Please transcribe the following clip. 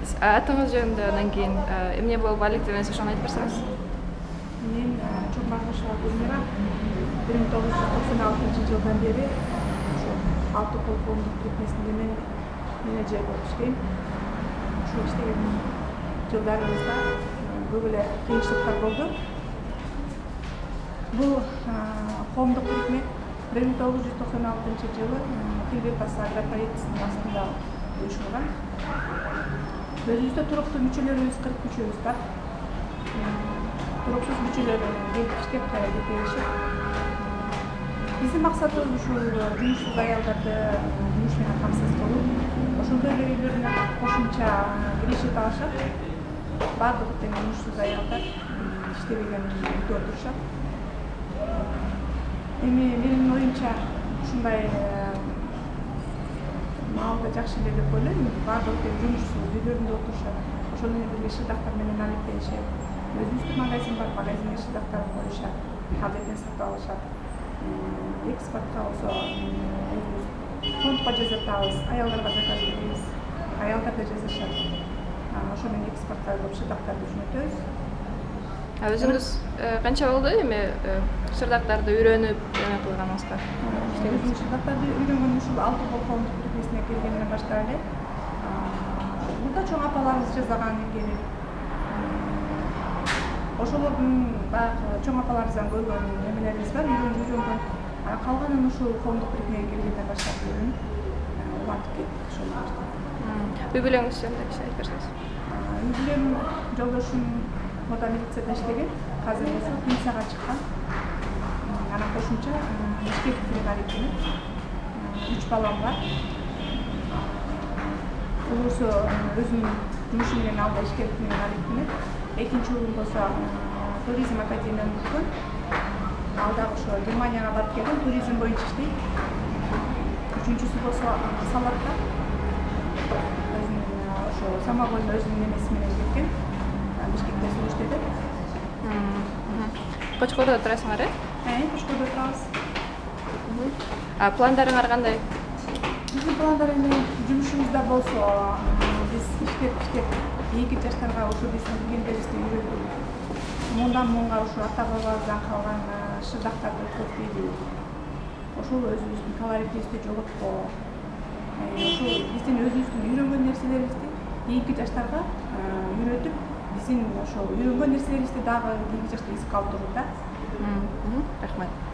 атыңыз жөнүндө анан кийин эмне болуп алектеп элеңиз ошону айтып берсеңиз. Мен чокмагышева гүлмира бир миң тогуз жүз токсон алтынчы жылдан бери ошо алты кол коомдук бирикмесинде мен менеджер болуп иштейм. Ушул иштеген жылдарыбызда көп эле кыйынчылыктар болду. Бул коомдук бирикме бир миң тогуз жүз токсон алтынчы жылы агрополициясынын астында уюшулган өзүбүздө туруктуу мүчөлөрүбүз кырк мүчөбүз бар туруксуз мүчөлөр келип иштеп кайра кетип беришет биздин максатыбыз ушул жумушсуз аялдарды жумуш менен камсыз кылуу ошондой эле үйлөрүнө кошумча киреше табышат баардык тең жумушсуз аялдар иштебеген үйдө отурушат эми менин оюмча ушундай маалда жакшы эле деп ойлойм баардыгы тең жумушсуз үйлөрүндө отурушат ошол менен бирге шырдактар менен алектенишет өзүбүздүн магазин бар магазинге шырдактарын коюшат азыркен сатып алышат экспортко болсо өзүбүз фондко жасатабыз аялдарга заказ беребиз аялдар да жасашат ошо менен экспортко кылып шырдактарды жөнөтөбүз өзүңүз канча болду эми шырдактарды үйрөнүп эме кылганыңызга өзүм шырдактарды үйрөнгөнүм ушул алты бирикмесине келгенден баштап эле мында чоң апаларыбыз жасаган эмгени ошолордун баягы чоң апаларыбыздан көргөн эмелерибиз бар үйрөнгөн калганын ушул коомдук бирикмеге келгенден баштап үйрөнүп улантып кеттик ошол үй бүлөңүз жөнүндө кичине айтып берсеңиз үй бүлөм жолдошум мода милицияда иштеген азыр болсо пенсияга чыккан. Анан кошумча ишкерлик менен алектенип үч балам бар улуусу өзүнүн жумушу менен ал да ишкерлик менен алектенет экинчи уулум болсо туризм академияны бүткөн ал дагы ошо германияга барып келген туризм боюнча иштейт. Үчүнчүсү болсо салатта өзүнүн ошо самогон өзүнүн эмеси менен кеткен бишкекте сол иштеди кочкордо турасыңар э? Кочкордо турабыз. Пландарыңар кандай биздин пландар эми жумушубузда болсо биз иштеп иштеп эки жаштарга ушу биздин билгендерибизди үйрөтүп мындан муңга ушу ата бабабыздан калган шырдактарды өткөртпөйлү ошол өзүбүздүн колоритибизди жоготпоо ушул биздин өзүбүздүн үйрөнгөн нерселерибизди кийинки жаштарга үйрөтүп биздин ошол үйрөнгөн нерселерибизди дагы кийинки жашта эске алып туруу да. Рахмат